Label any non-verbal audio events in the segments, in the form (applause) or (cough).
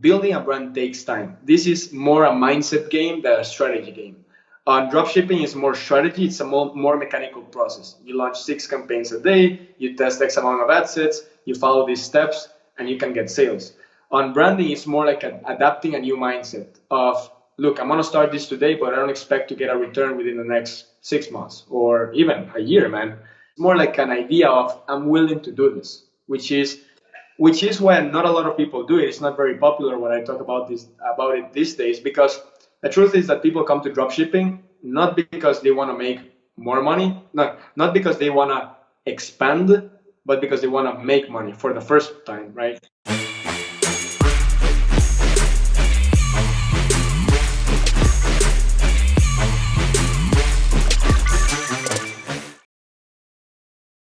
building a brand takes time. This is more a mindset game than a strategy game. Uh, dropshipping is more strategy. It's a more, more mechanical process. You launch six campaigns a day. You test X amount of ad sets. You follow these steps, and you can get sales. On branding, it's more like a, adapting a new mindset of, look, I'm gonna start this today, but I don't expect to get a return within the next six months or even a year, man. It's more like an idea of I'm willing to do this, which is which is why not a lot of people do it. It's not very popular when I talk about this about it these days because the truth is that people come to dropshipping not because they want to make more money, not not because they want to expand, but because they want to make money for the first time, right?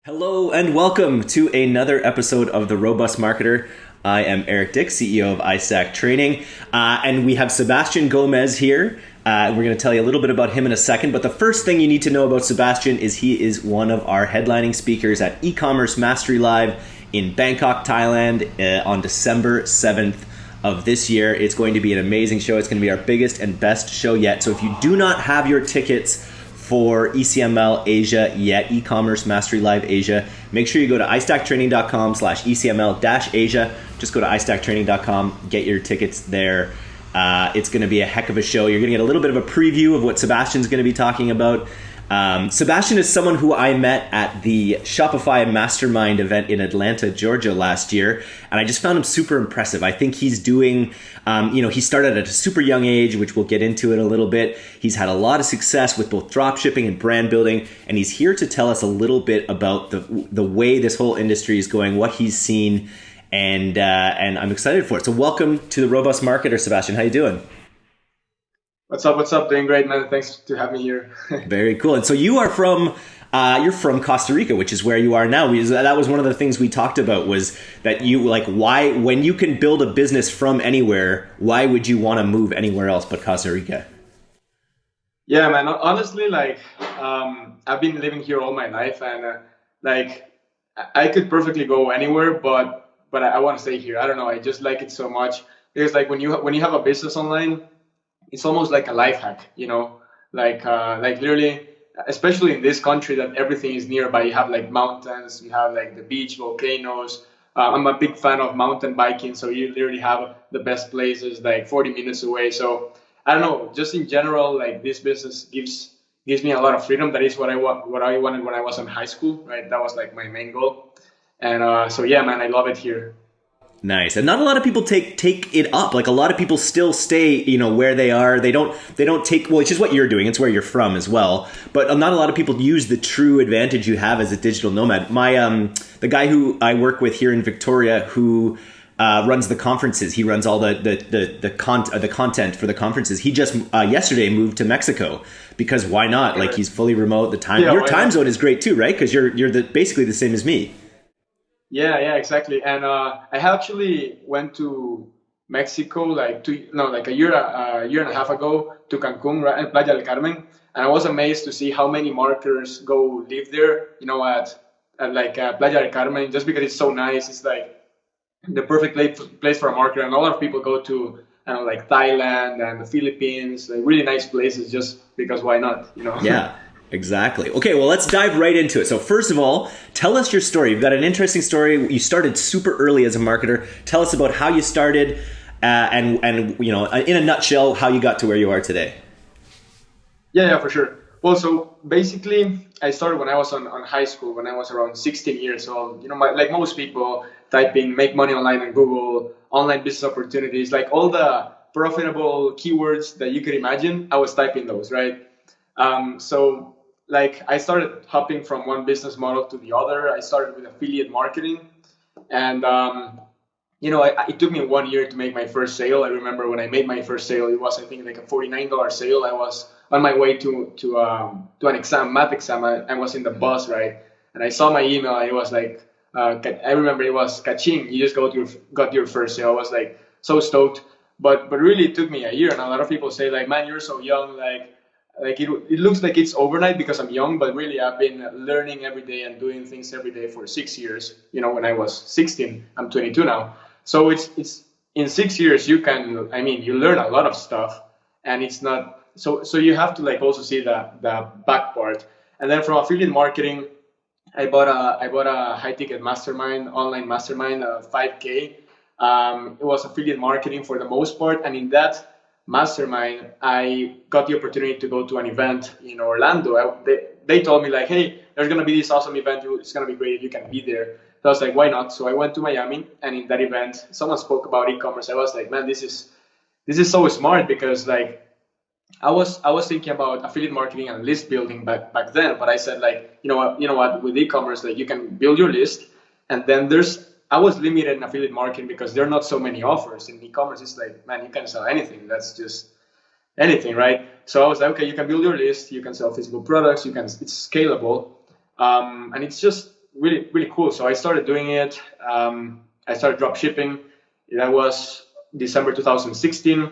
Hello and welcome to another episode of The Robust Marketer. I am Eric Dick, CEO of iStack Training, uh, and we have Sebastian Gomez here. Uh, we're going to tell you a little bit about him in a second, but the first thing you need to know about Sebastian is he is one of our headlining speakers at e-commerce mastery live in Bangkok, Thailand, uh, on December seventh of this year. It's going to be an amazing show. It's going to be our biggest and best show yet. So if you do not have your tickets for ECML Asia yet, e-commerce mastery live Asia, make sure you go to istacktraining.com slash ECML dash Asia. Just go to istacktraining.com, get your tickets there. Uh, it's going to be a heck of a show. You're going to get a little bit of a preview of what Sebastian's going to be talking about. Um, Sebastian is someone who I met at the Shopify Mastermind event in Atlanta, Georgia last year, and I just found him super impressive. I think he's doing, um, you know, he started at a super young age, which we'll get into in a little bit. He's had a lot of success with both dropshipping and brand building, and he's here to tell us a little bit about the the way this whole industry is going, what he's seen, and uh, and I'm excited for it. So, welcome to the Robust Marketer, Sebastian. How you doing? What's up? What's up? Doing great, man. Thanks to have me here. (laughs) Very cool. And so you are from uh, you're from Costa Rica, which is where you are now. that was one of the things we talked about was that you like why when you can build a business from anywhere, why would you want to move anywhere else but Costa Rica? Yeah, man. Honestly, like um, I've been living here all my life, and uh, like I could perfectly go anywhere, but but I, I want to stay here. I don't know. I just like it so much. It's like when you when you have a business online, it's almost like a life hack, you know, like uh, like literally, especially in this country that everything is nearby. You have like mountains, you have like the beach, volcanoes. Uh, I'm a big fan of mountain biking, so you literally have the best places like 40 minutes away. So I don't know, just in general, like this business gives gives me a lot of freedom. That is what I what I wanted when I was in high school, right? That was like my main goal. And uh, so yeah, man, I love it here. Nice. And not a lot of people take take it up. Like a lot of people still stay, you know, where they are. They don't they don't take well, it's just what you're doing. It's where you're from as well. But not a lot of people use the true advantage you have as a digital nomad. My um the guy who I work with here in Victoria who uh, runs the conferences. He runs all the the the the, con- uh, the content for the conferences. He just uh, yesterday moved to Mexico because why not? Like he's fully remote. The time yeah, your time not? zone is great too, right? Because you're you're the, basically the same as me. Yeah, yeah, exactly. And uh, I actually went to Mexico like two, no, like a year, a year and a half ago to Cancun, right, Playa del Carmen, and I was amazed to see how many marketers go live there. You know, at, at like uh, Playa del Carmen, just because it's so nice. It's like the perfect place place for a marketer, and a lot of people go to I know, like Thailand and the Philippines, like really nice places, just because why not? You know? Yeah. (laughs) Exactly. Okay, well, let's dive right into it. So, first of all, tell us your story. You've got an interesting story. You started super early as a marketer. Tell us about how you started, uh, and and you know, in a nutshell, how you got to where you are today. Yeah, yeah, for sure. Well, so basically, I started when I was on, on high school, when I was around 16 years old. You know, my, like most people, typing "make money online" on Google, online business opportunities, like all the profitable keywords that you could imagine. I was typing those, right? Um, so like I started hopping from one business model to the other. I started with affiliate marketing, and um, you know, I, it took me one year to make my first sale. I remember when I made my first sale, it was I think like a forty-nine dollar sale. I was on my way to to um, to an exam, math exam. I, I, was in the bus, right, and I saw my email. And it was like, uh, I remember it was kaching. You just got your got your first sale. I was like so stoked, but but really it took me a year. And a lot of people say like, man, you're so young, like like it, it looks like it's overnight because I'm young, but really I've been learning every day and doing things every day for six years. You know, when I was 16, I'm 22 now. So it's it's in six years you can i mean you learn a lot of stuff and it's not so so you have to like also see the the back part and then from affiliate marketing i bought a i bought a high ticket mastermind online mastermind uh, 5k um, it was affiliate marketing for the most part and in that mastermind i got the opportunity to go to an event in orlando I, they, they told me like hey there's to be this awesome event it's to be great you can be there so I was like, why not? So I went to Miami, and in that event, someone spoke about e-commerce. I was like, man, this is this is so smart because like I was I was thinking about affiliate marketing and list building back back then, but I said like, you know what, you know what, with e-commerce, like you can build your list, and then there's I was limited in affiliate marketing because there are not so many offers in e-commerce. It's like, man, you can sell anything. That's just anything, right? So I was like, okay, you can build your list, you can sell physical products, you can it's scalable, um, and it's just really really cool. So I started doing it. Um, I started drop shipping. That was December 2016,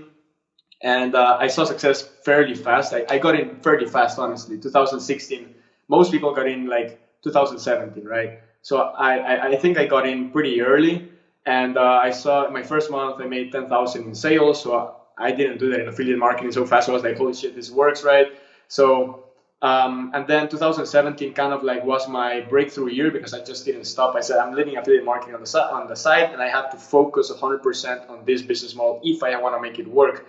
and uh, I saw success fairly fast. I, I got in fairly fast, honestly. 2016. Most people got in like 2017, right? So I, I, think I got in pretty early, and uh, I saw my first month I made 10,000 in sales. So I didn't do that in affiliate marketing so fast. I was like, holy shit, this works, right? So um, and then 2017 kind of like was my breakthrough year because I just didn't stop. I said I'm living affiliate marketing on the on the side, and I have to focus 100% on this business model if I want to make it work.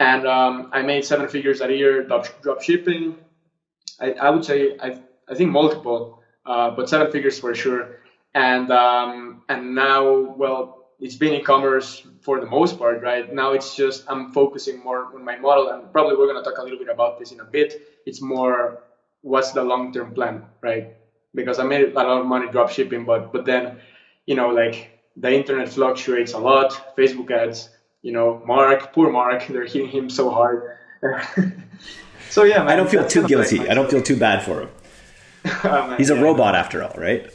And um, I made seven figures a year drop, drop shipping. I, I would say I, I think multiple, uh, but seven figures for sure. And um, and now, well, it's been e-commerce for the most part, right? Now it's just I'm focusing more on my model, and probably we're gonna talk a little bit about this in a bit it's more what's the long term plan, right? Because I made a lot of money drop shipping, but but then, you know, like the internet fluctuates a lot. Facebook ads, you know, Mark, poor Mark, (laughs) they're hitting him so hard. (laughs) so yeah, man, I don't feel too guilty. I don't feel too bad for him. (laughs) oh, He's a yeah, robot after all, right?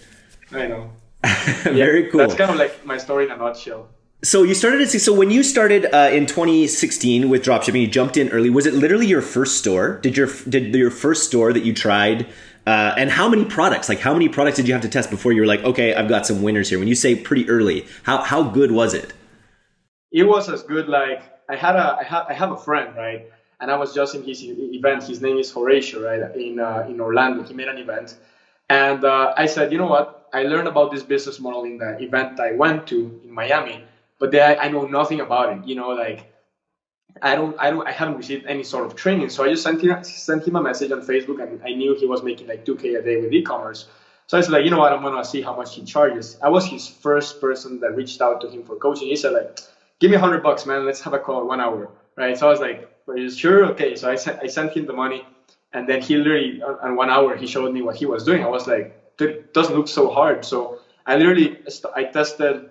I know. (laughs) Very yeah, cool. That's kind of like my story in a nutshell. So you started to see. So when you started uh, in 2016 with dropshipping, you jumped in early. Was it literally your first store? Did your did your first store that you tried? Uh, and how many products? Like how many products did you have to test before you were like, okay, I've got some winners here? When you say pretty early, how how good was it? It was as good. Like I had a I have I have a friend right, and I was just in his event. His name is Horatio right in uh, in Orlando. He made an event, and uh, I said, you know what? I learned about this business model in the event I went to in Miami but I, know nothing about it. You know, like I don't, I don't, I haven't received any sort of training. So I just sent him, sent him a message on Facebook, and I knew he was making like 2k a day with e-commerce. So I said like, you know what, I'm gonna see how much he charges. I was his first person that reached out to him for coaching. He said like, give me hundred bucks, man. Let's have a call, one hour, right? So I was like, you sure? Okay. So I sent, I sent him the money, and then he literally, on one hour, he showed me what he was doing. I was like, it doesn't look so hard. So I literally, I tested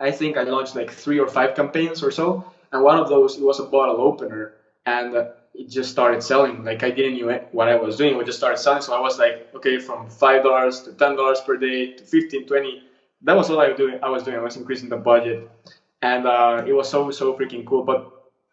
I think I launched like three or five campaigns or so, and one of those it was a bottle opener, and uh, it just started selling. Like I didn't know what I was doing, it just started selling. So I was like, okay, from five dollars to ten dollars per day to 15, 20. That was all I was doing. I was doing. I was increasing the budget, and uh, it was so so freaking cool. But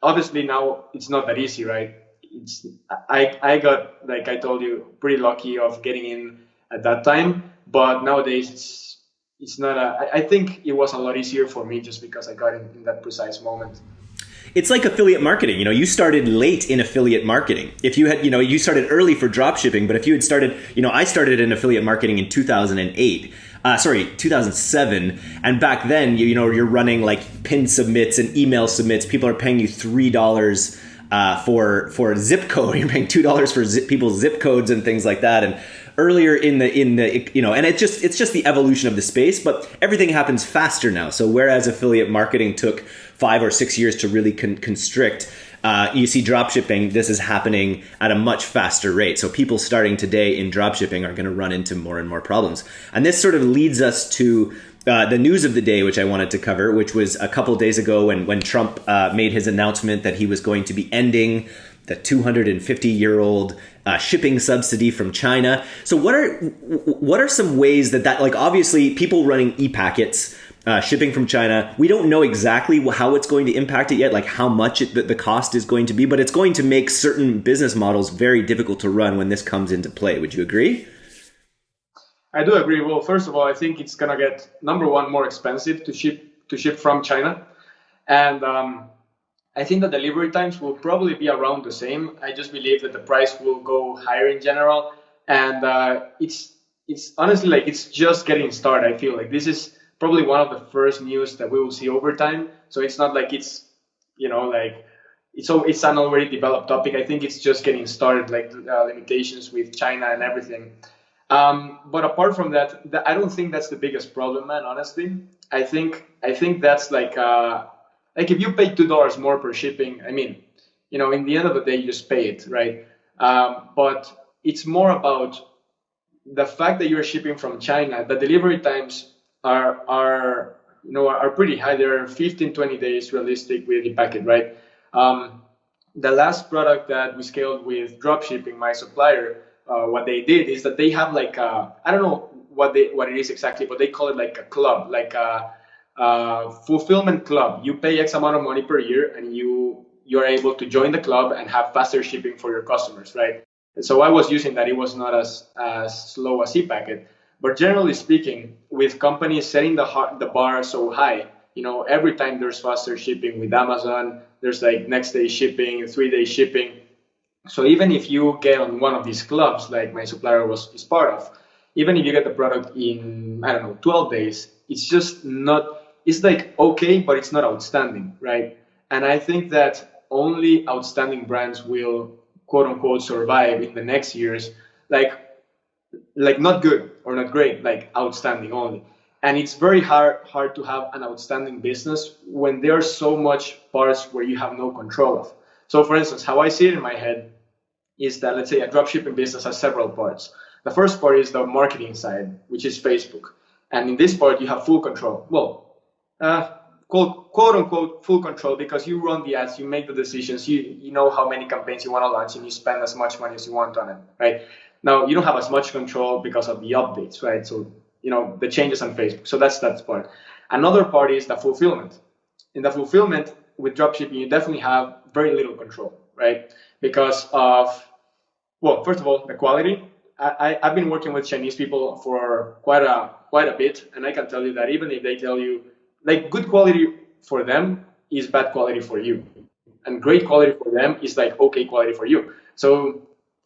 obviously now it's not that easy, right? It's I I got like I told you pretty lucky of getting in at that time, but nowadays it's it's not a. I think it was a lot easier for me just because I got in, in that precise moment it's like affiliate marketing. You know, you started late in affiliate marketing. If you had, you know, you started early for drop shipping, but if you had started, you know, I started in affiliate marketing in 2008. Uh, sorry, 2007. And back then, you, you know, you're running like pin submits and email submits. People are paying you three dollars uh, for for zip code. (laughs) You're paying two dollars for zip, people's zip codes and things like that. And earlier in the in the you know and it's just it's just the evolution of the space but everything happens faster now so whereas affiliate marketing took five or six years to really con- constrict uh, you see dropshipping this is happening at a much faster rate so people starting today in dropshipping are going to run into more and more problems and this sort of leads us to uh, the news of the day, which I wanted to cover, which was a couple days ago when when Trump uh, made his announcement that he was going to be ending the 250 year old uh, shipping subsidy from China. So what are what are some ways that that like obviously people running e-packets uh, shipping from China, we don't know exactly how it's going to impact it yet, like how much it, the, the cost is going to be, but it's going to make certain business models very difficult to run when this comes into play. Would you agree? I do agree. Well, first of all, I think it's gonna get number one more expensive to ship to ship from China, And um, I think the delivery times will probably be around the same. I just believe that the price will go higher in general, and uh, it's it's honestly like it's just getting started. I feel like this is probably one of the first news that we will see over time. So it's not like it's you know like it's it's an already developed topic. I think it's just getting started, like uh, limitations with China and everything. Um, but apart from that, the, I don't think that's the biggest problem, man. Honestly, I think I think that's like uh, like if you pay two dollars more per shipping, I mean, you know, in the end of the day, you just pay it, right? Um, but it's more about the fact that you're shipping from China. The delivery times are are you know are pretty high. They're 15, 20 days realistic with ePacket, right? Um, the last product that we scaled with dropshipping, my supplier, uh, what they did is that they have like I don't know what they what it is exactly, but they call it like a club, like a, a fulfillment club. You pay X amount of money per year, and you you're able to join the club and have faster shipping for your customers, right? And so I was using that. It was not as as slow as ePacket, but generally speaking, with companies setting the the bar so high, you know, every time there's faster shipping with Amazon, there's like next day shipping, three day shipping. So even if you get on one of these clubs, like my supplier was is part of, even if you get the product in I don't know 12 days, it's just not. It's like okay, but it's not outstanding, right? And I think that only outstanding brands will quote unquote survive in the next years, like like not good or not great, like outstanding only and it's very hard hard to have an outstanding business when there are so much parts where you have no control of. So for instance, how I see it in my head is that let's say a dropshipping business has several parts. The first part is the marketing side, which is Facebook. And in this part, you have full control. Well, uh, quote, quote unquote full control because you run the ads, you make the decisions, you, you know how many campaigns you want to launch, and you spend as much money as you want on it, right? Now, you don't have as much control because of the updates, right? So you know the changes on Facebook. So that's that part. Another part is the fulfillment. In the fulfillment with dropshipping, you definitely have very little control, right? Because of well, first of all, the quality. I, I've been working with Chinese people for quite a quite a bit, and I can tell you that even if they tell you like good quality for them is bad quality for you, and great quality for them is like okay quality for you. So,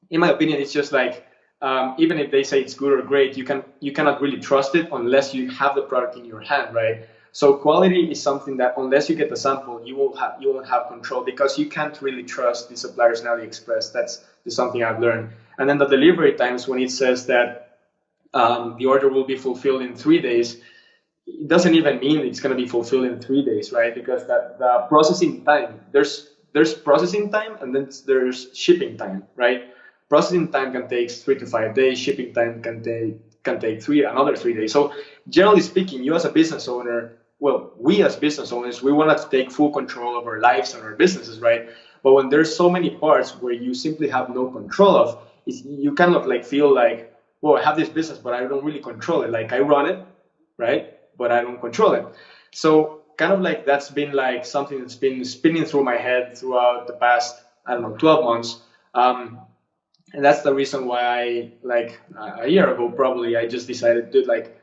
in my opinion, it's just like um, even if they say it's good or great, you can you cannot really trust it unless you have the product in your hand, right? So quality is something that unless you get the sample, you will have you won't have control because you can't really trust the suppliers in AliExpress. That's something I've learned. And then the delivery times when it says that um, the order will be fulfilled in three days, it doesn't even mean it's going to be fulfilled in three days, right? Because that the processing time there's there's processing time and then there's shipping time, right? Processing time can take three to five days, shipping time can take can take three another three days. So generally speaking, you as a business owner, well, we as business owners, we want to take full control of our lives and our businesses, right? But when there's so many parts where you simply have no control of, you kind of like feel like, well, I have this business, but I don't really control it. Like I run it, right? But I don't control it. So kind of like that's been like something that's been spinning through my head throughout the past, I don't know, 12 months. Um, and that's the reason why I like a year ago probably I just decided to like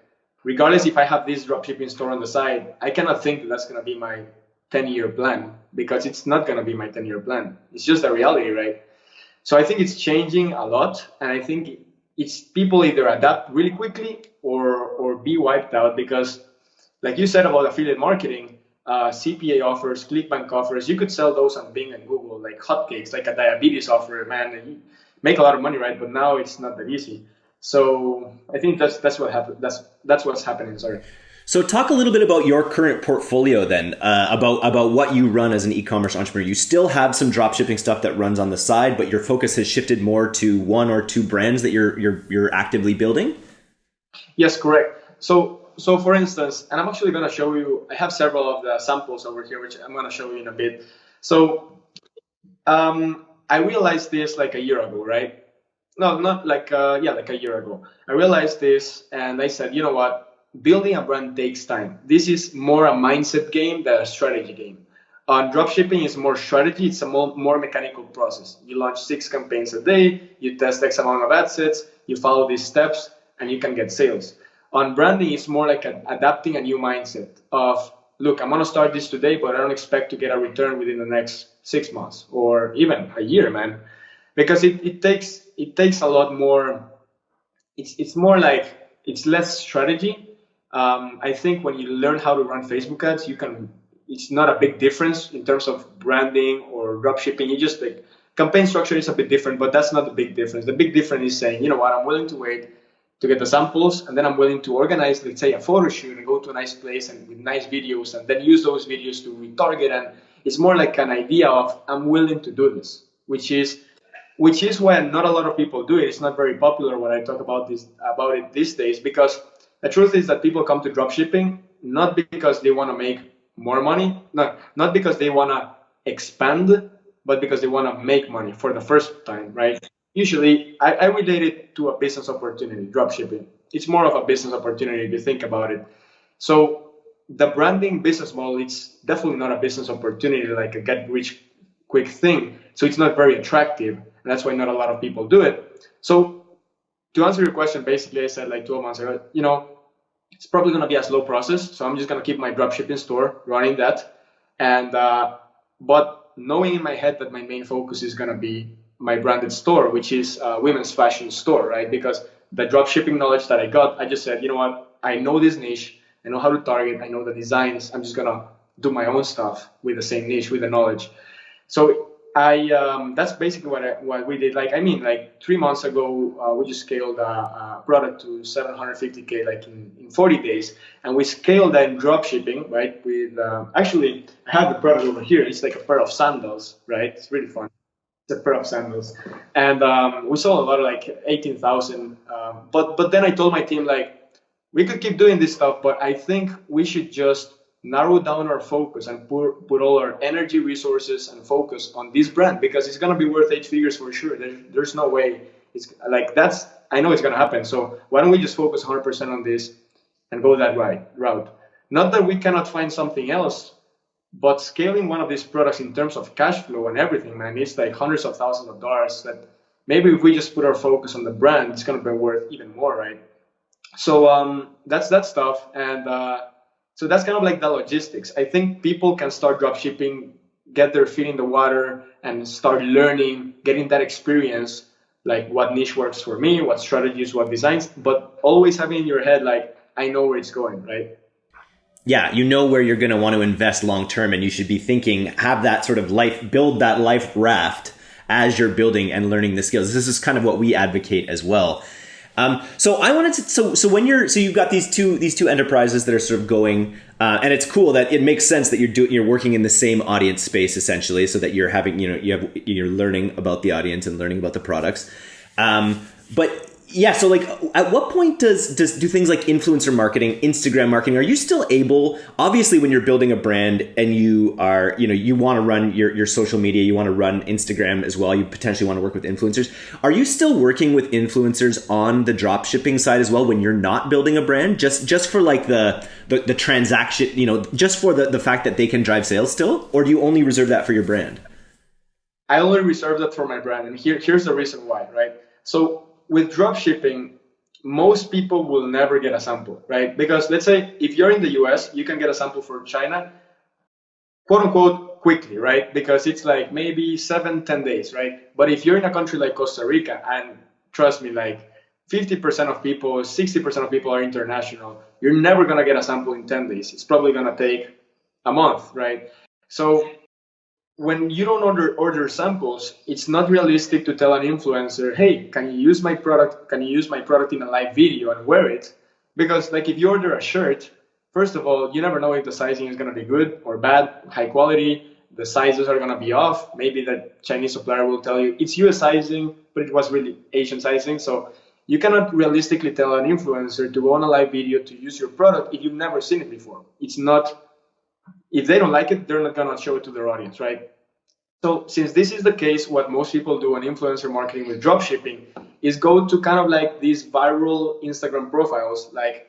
regardless if I have this dropshipping store on the side, I cannot think that that's gonna be my 10 year plan because it's not gonna be my 10 year plan. It's just a reality, right? So I think it's changing a lot, and I think it's people either adapt really quickly or or be wiped out because, like you said about affiliate marketing, uh, CPA offers, ClickBank offers, you could sell those on Bing and Google like hotcakes, like a diabetes offer, man make a lot of money, right? But now it's not that easy. So I think that's that's what happened. That's that's what's happening. Sorry. So talk a little bit about your current portfolio then, uh, about about what you run as an e-commerce entrepreneur. You still have some dropshipping stuff that runs on the side, but your focus has shifted more to one or two brands that you're you're you're actively building. Yes, correct. So so for instance, and I'm actually going to show you. I have several of the samples over here, which I'm going to show you in a bit. So um, I realized this like a year ago, right? No, not like uh, yeah, like a year ago. I realized this, and I said, you know what? Building a brand takes time. This is more a mindset game than a strategy game. Uh, dropshipping is more strategy. It's a more, more mechanical process. You launch six campaigns a day. You test X amount of ad sets. You follow these steps, and you can get sales. On branding, it's more like a, adapting a new mindset of look, I'm gonna start this today, but I don't expect to get a return within the next six months or even a year, man, because it, it takes it takes a lot more. It's it's more like it's less strategy. Um, I think when you learn how to run Facebook ads, you can. It's not a big difference in terms of branding or dropshipping. You just like campaign structure is a bit different, but that's not the big difference. The big difference is saying, you know what, I'm willing to wait to get the samples, and then I'm willing to organize, let's say, a photo shoot and go to a nice place and with nice videos, and then use those videos to retarget. And it's more like an idea of I'm willing to do this, which is which is when not a lot of people do it. It's not very popular when I talk about this about it these days because the truth is that people come to dropshipping not because they want to make more money, not not because they want to expand, but because they want to make money for the first time, right? Usually, I, I relate it to a business opportunity, dropshipping. It's more of a business opportunity if you think about it. So the branding business model, it's definitely not a business opportunity like a get rich quick thing. So it's not very attractive and that's why not a lot of people do it. So to answer your question, basically I said like 12 months ago, you know, it's probably going to be a slow process. So I'm just going to keep my dropshipping store running that. And, uh, but knowing in my head that my main focus is going to be my branded store, which is a women's fashion store, right? Because the dropshipping knowledge that I got, I just said, you know what, I know this niche, I know how to target, I know the designs, I'm just to do my own stuff with the same niche, with the knowledge. So I um, that's basically what I, what we did. Like I mean, like three months ago, uh, we just scaled a, a, product to 750k like in, in 40 days, and we scaled that in drop shipping, right? With uh, actually, I have the product over here. It's like a pair of sandals, right? It's really fun. It's a pair of sandals, and um, we sold a lot, like 18,000. Um, but but then I told my team like we could keep doing this stuff, but I think we should just narrow down our focus and put, put all our energy, resources, and focus on this brand because it's gonna be worth eight figures for sure. There, there's no way it's like that's I know it's gonna happen. So why don't we just focus 100% on this and go that right route? Not that we cannot find something else, but scaling one of these products in terms of cash flow and everything, man, it's like hundreds of thousands of dollars. That maybe if we just put our focus on the brand, it's gonna be worth even more, right? So um, that's that stuff and. Uh, so that's kind of like the logistics. I think people can start drop shipping, get their feet in the water, and start learning, getting that experience, like what niche works for me, what strategies, what designs, but always having in your head, like, I know where it's going, right? Yeah, you know where you're going to want to invest long term, and you should be thinking, have that sort of life, build that life raft as you're building and learning the skills. This is kind of what we advocate as well. Um, so I wanted to so so when you're so you've got these two these two enterprises that are sort of going uh, and it's cool that it makes sense that you're doing you're working in the same audience space essentially so that you're having you know you have you're learning about the audience and learning about the products. Um, but yeah so like at what point does does do things like influencer marketing instagram marketing are you still able obviously when you're building a brand and you are you know you want to run your, your social media you want to run instagram as well you potentially want to work with influencers are you still working with influencers on the drop shipping side as well when you're not building a brand? Just just for like the the, the transaction you know just for the, the fact that they can drive sales still or do you only reserve that for your brand? I only reserve that for my brand and here here's the reason why right? So with drop shipping, most people will never get a sample, right? Because let's say if you're in the US, you can get a sample for China, quote unquote, quickly, right? Because it's like maybe seven, ten days, right? But if you're in a country like Costa Rica, and trust me, like 50% of people, 60% of people are international, you're never gonna get a sample in 10 days. It's probably gonna take a month, right? So when you don't order order samples, it's not realistic to tell an influencer, "Hey, can you use my product? Can you use my product in a live video and wear it?" Because like if you order a shirt, first of all, you never know if the sizing is going to be good or bad, high quality. The sizes are going to be off. Maybe the Chinese supplier will tell you it's US sizing, but it was really Asian sizing. So you cannot realistically tell an influencer to go on a live video to use your product if you've never seen it before. It's not if they don't like it, they're not gonna show it to their audience, right? So since this is the case, what most people do on influencer marketing with dropshipping is go to kind of like these viral Instagram profiles, like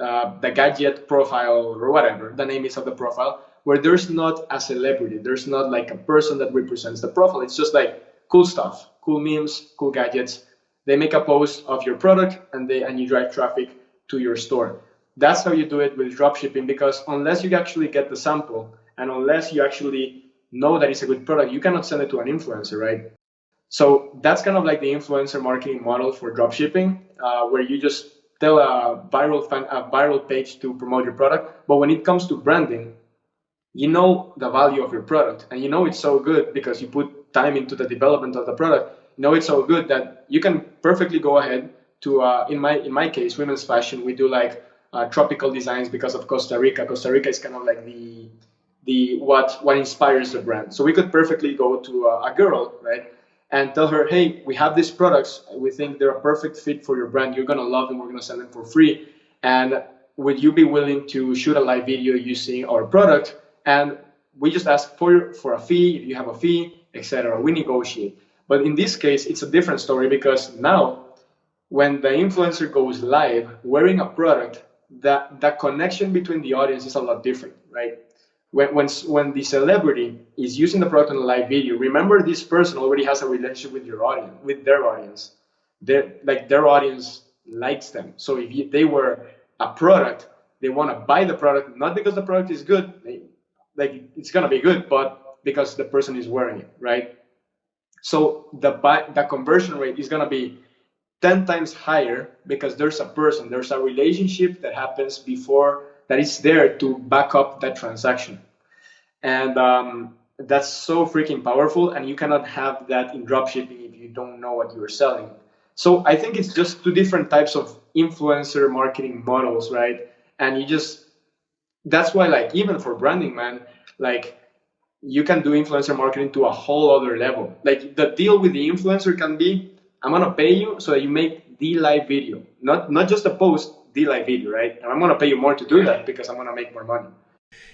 uh, the gadget profile or whatever the name is of the profile, where there's not a celebrity, there's not like a person that represents the profile. It's just like cool stuff, cool memes, cool gadgets. They make a post of your product and they and you drive traffic to your store. That's how you do it with dropshipping because unless you actually get the sample and unless you actually know that it's a good product, you cannot send it to an influencer, right? So that's kind of like the influencer marketing model for dropshipping, uh, where you just tell a viral fan, a viral page to promote your product. But when it comes to branding, you know the value of your product, and you know it's so good because you put time into the development of the product. You know it's so good that you can perfectly go ahead to, uh, in my in my case, women's fashion. We do like uh, tropical designs because of Costa Rica. Costa Rica is kind of like the the what what inspires the brand. So we could perfectly go to a, a girl, right, and tell her, hey, we have these products. We think they're a perfect fit for your brand. You're gonna love them. We're gonna sell them for free. And would you be willing to shoot a live video using our product? And we just ask for for a fee. If you have a fee, etc. We negotiate. But in this case, it's a different story because now, when the influencer goes live wearing a product, that that connection between the audience is a lot different, right? when, when, when the celebrity is using the product in a live video, remember this person already has a relationship with your audience, with their audience. Their, like their audience likes them. So if you, they were a product, they want to buy the product, not because the product is good, they, like it's gonna be good, but because the person is wearing it, right? So the buy, the conversion rate is gonna be 10 times higher because there's a person, there's a relationship that happens before that is there to back up that transaction. And um, that's so freaking powerful. And you cannot have that in dropshipping if you don't know what you're selling. So I think it's just two different types of influencer marketing models, right? And you just, that's why, like, even for branding, man, like, you can do influencer marketing to a whole other level. Like, the deal with the influencer can be, I'm gonna pay you so that you make the live video, not not just a post, the live video, right? And I'm going to pay you more to do that because I'm going to make more money.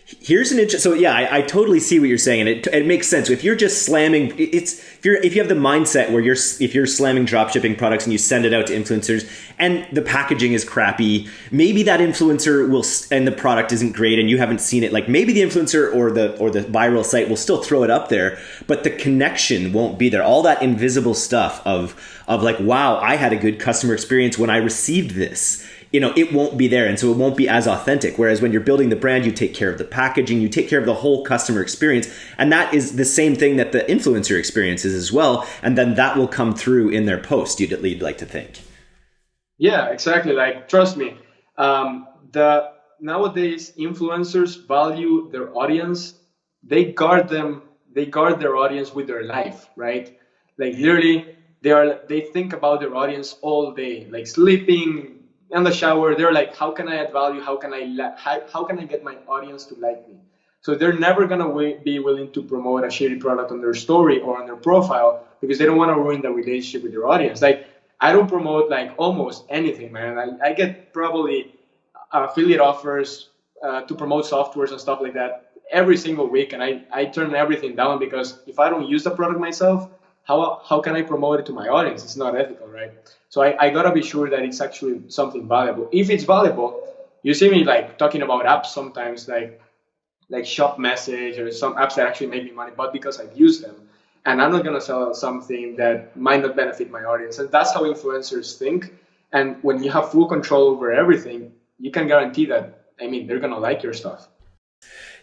Here's an interesting. So yeah, I, I, totally see what you're saying, and it, it makes sense. If you're just slamming, it's if you're if you have the mindset where you're if you're slamming drop shipping products and you send it out to influencers, and the packaging is crappy, maybe that influencer will and the product isn't great, and you haven't seen it. Like maybe the influencer or the or the viral site will still throw it up there, but the connection won't be there. All that invisible stuff of of like, wow, I had a good customer experience when I received this you know it won't be there and so it won't be as authentic. Whereas when you're building the brand you take care of the packaging you take care of the whole customer experience and that is the same thing that the influencer experiences as well and then that will come through in their post you'd, you'd like to think. Yeah exactly like trust me um, the nowadays influencers value their audience they guard them they guard their audience with their life right? Like literally they are they think about their audience all day like sleeping in the shower they're like how can i add value? How can i how, how can i get my audience to like me? So they're never going to be willing to promote a shitty product on their story or on their profile because they don't want to ruin the relationship with their audience. Like i don't promote like almost anything man. I, I get probably affiliate offers uh, to promote softwares and stuff like that every single week and I, I turn everything down because if i don't use the product myself how, how can I promote it to my audience? It's not ethical, right? So I, I gotta be sure that it's actually something valuable. If it's valuable, you see me like talking about apps sometimes, like like ShopMessage or some apps that actually make me money, but because I've used them. And I'm not gonna sell something that might not benefit my audience. And that's how influencers think. And when you have full control over everything, you can guarantee that I mean they're gonna like your stuff.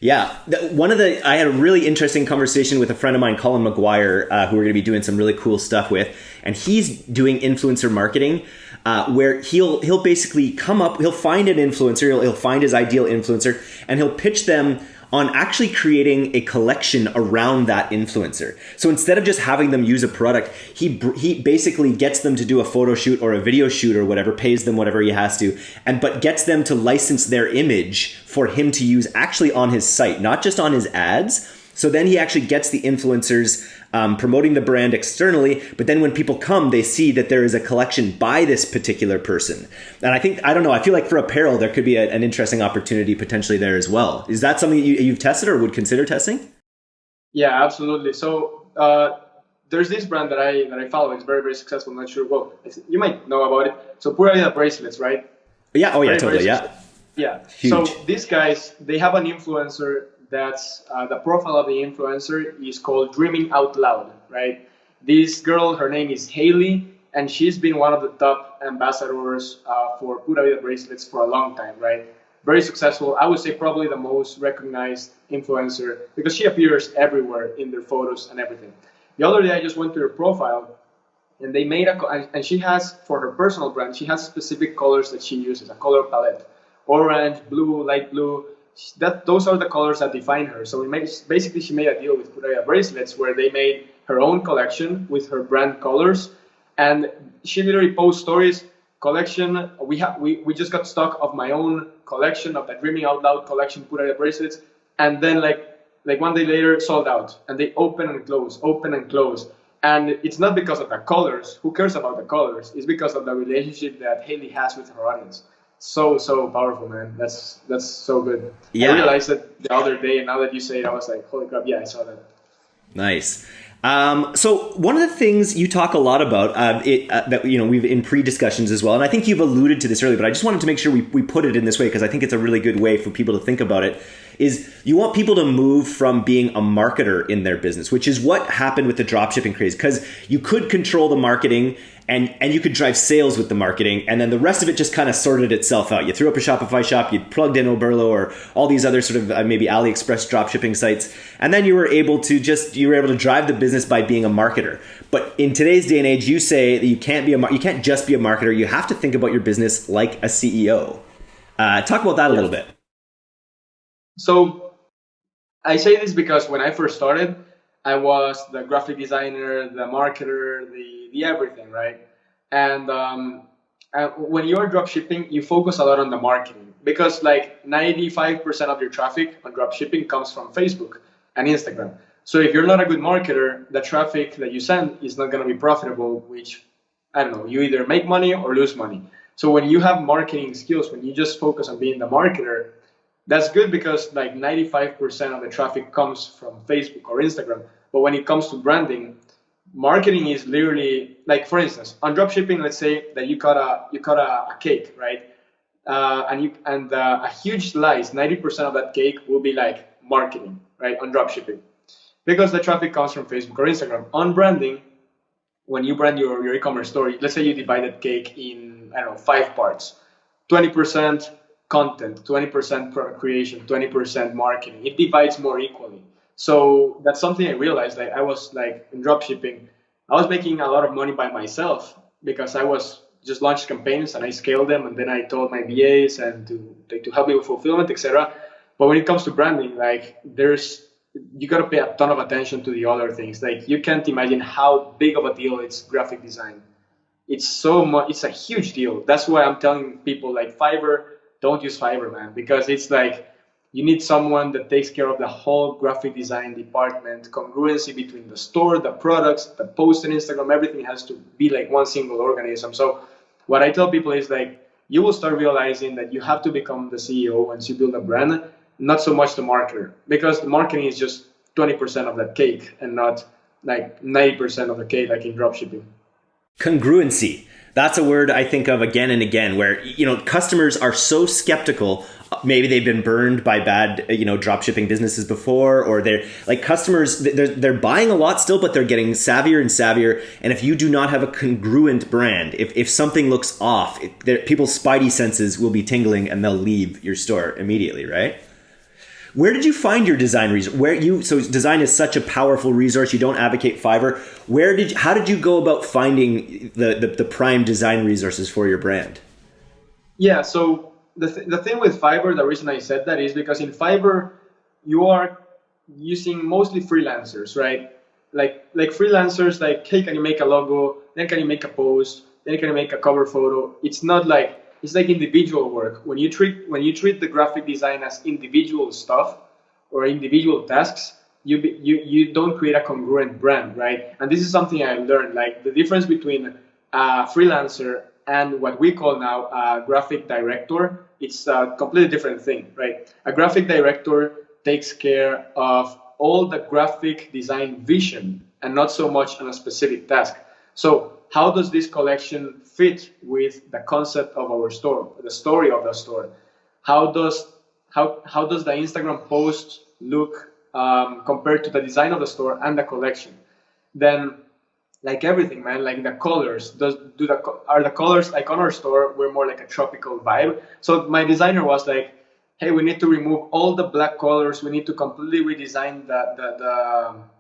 Yeah, one of the I had a really interesting conversation with a friend of mine, Colin McGuire, uh, who we're going to be doing some really cool stuff with, and he's doing influencer marketing, uh, where he'll he'll basically come up, he'll find an influencer, he'll, he'll find his ideal influencer, and he'll pitch them on actually creating a collection around that influencer. So instead of just having them use a product, he he basically gets them to do a photo shoot or a video shoot or whatever, pays them whatever he has to, and but gets them to license their image for him to use actually on his site, not just on his ads. So then he actually gets the influencers um, promoting the brand externally. But then when people come, they see that there is a collection by this particular person. And I think, I don't know, I feel like for apparel, there could be a, an interesting opportunity potentially there as well. Is that something you, you've tested or would consider testing? Yeah, absolutely. So, uh, there's this brand that I that I follow. It's very very successful. I'm not sure. Well, you might know about it. So Pura Vida bracelets, right? Yeah. Oh yeah. Very, totally. Yeah. Yeah. Huge. So these guys, they have an influencer that's uh, the profile of the influencer is called Dreaming Out Loud, right? This girl, her name is Haley, and she's been one of the top ambassadors uh, for Pura Vida bracelets for a long time, right? Very successful. I would say probably the most recognized influencer because she appears everywhere in their photos and everything. The other day, I just went to her profile, and they made a and she has for her personal brand, she has specific colors that she uses, a color palette, orange, blue, light blue. That those are the colors that define her. So basically, she made a deal with Pura bracelets where they made her own collection with her brand colors. And she literally posts stories collection we have we, we just got stock of my own collection of the dreaming out loud collection out bracelets. And then like like one day later sold out. And they open and close open and close. And it's not because of the colors. Who cares about the colors? It's because of the relationship that haley has with her audience so so powerful man. That's that's so good. Yeah. i realized that the other day and now that you say it i was like holy crap yeah i saw that. Nice. Um, so one of the things you talk a lot about uh, it, uh, that you know we've in pre-discussions as well, and I think you've alluded to this earlier, but I just wanted to make sure we, we put it in this way because I think it's a really good way for people to think about it. Is you want people to move from being a marketer in their business, which is what happened with the dropshipping craze, because you could control the marketing and and you could drive sales with the marketing and then the rest of it just kind of sorted itself out. You threw up a shopify shop you plugged in oberlo or all these other sort of uh, maybe aliexpress drop shipping sites and then you were able to just you were able to drive the business by being a marketer. But in today's day and age you say that you can't be a you can't just be a marketer. You have to think about your business like a ceo uh, talk about that a little bit so i say this because when i first started I was the graphic designer, the marketer, the, the everything, right? And um, when you're drop shipping, you focus a lot on the marketing because like 95% of your traffic on drop shipping comes from Facebook and Instagram. So if you're not a good marketer, the traffic that you send is not going to be profitable, which I don't know, you either make money or lose money. So when you have marketing skills, when you just focus on being the marketer, that's good because like 95% of the traffic comes from Facebook or Instagram. But when it comes to branding, marketing is literally like, for instance, on dropshipping, let's say that you cut a you cut a, a cake, right? Uh, and you and uh, a huge slice, 90% of that cake will be like marketing, right? On dropshipping, because the traffic comes from Facebook or Instagram. On branding, when you brand your, your e-commerce store, let's say you divide that cake in I don't know five parts, 20% content, 20% product creation, 20% marketing. It divides more equally. So that's something I realized. Like I was like in drop shipping, I was making a lot of money by myself because I was just launched campaigns and I scaled them and then I told my VAs and to like, to help me with fulfillment, etc. But when it comes to branding, like there's you got to pay a ton of attention to the other things. Like you can't imagine how big of a deal it's graphic design. It's so much. It's a huge deal. That's why I'm telling people like Fiverr, don't use Fiverr, man, because it's like you need someone that takes care of the whole graphic design department, congruency between the store, the products, the post on Instagram, everything has to be like one single organism. So what I tell people is like you will start realizing that you have to become the CEO once you build a brand, not so much the marketer, because the marketing is just 20% of that cake and not like 90% of the cake like in dropshipping. Congruency. That's a word I think of again and again where you know customers are so skeptical. Maybe they've been burned by bad you know drop shipping businesses before or they're like customers they're, they're buying a lot still but they're getting savvier and savvier. And if you do not have a congruent brand if, if something looks off it, people's spidey senses will be tingling and they'll leave your store immediately right where did you find your design resource where you so design is such a powerful resource you don't advocate fiverr where did how did you go about finding the, the, the prime design resources for your brand yeah so the, th- the thing with Fiverr, the reason I said that is because in Fiverr, you are using mostly freelancers, right? Like like freelancers, like hey, can you make a logo? Then can you make a post? Then can you make a cover photo? It's not like it's like individual work. When you treat when you treat the graphic design as individual stuff or individual tasks, you you you don't create a congruent brand, right? And this is something I learned. Like the difference between a freelancer and what we call now a graphic director, it's a completely different thing, right? A graphic director takes care of all the graphic design vision and not so much on a specific task. So how does this collection fit with the concept of our store, the story of the store? How does how how does the Instagram post look um, compared to the design of the store and the collection? Then like everything, man. Like the colors, does do the are the colors like on our store? We're more like a tropical vibe. So my designer was like, hey, we need to remove all the black colors. We need to completely redesign the the the,